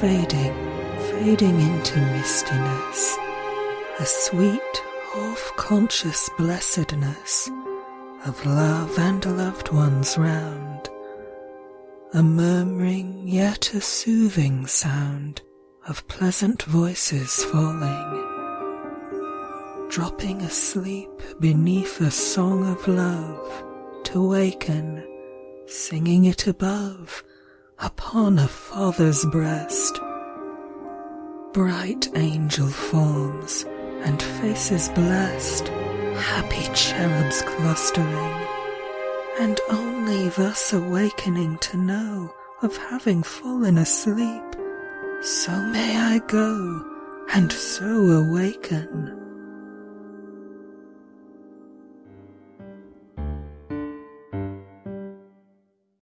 fading, fading into mistiness, a sweet, half-conscious blessedness of love and loved ones round, a murmuring yet a soothing sound of pleasant voices falling, dropping asleep beneath a song of love to waken, singing it above upon a father's breast. Bright angel forms and faces blessed, happy cherubs clustering, and only thus awakening to know of having fallen asleep. So may I go and so awaken.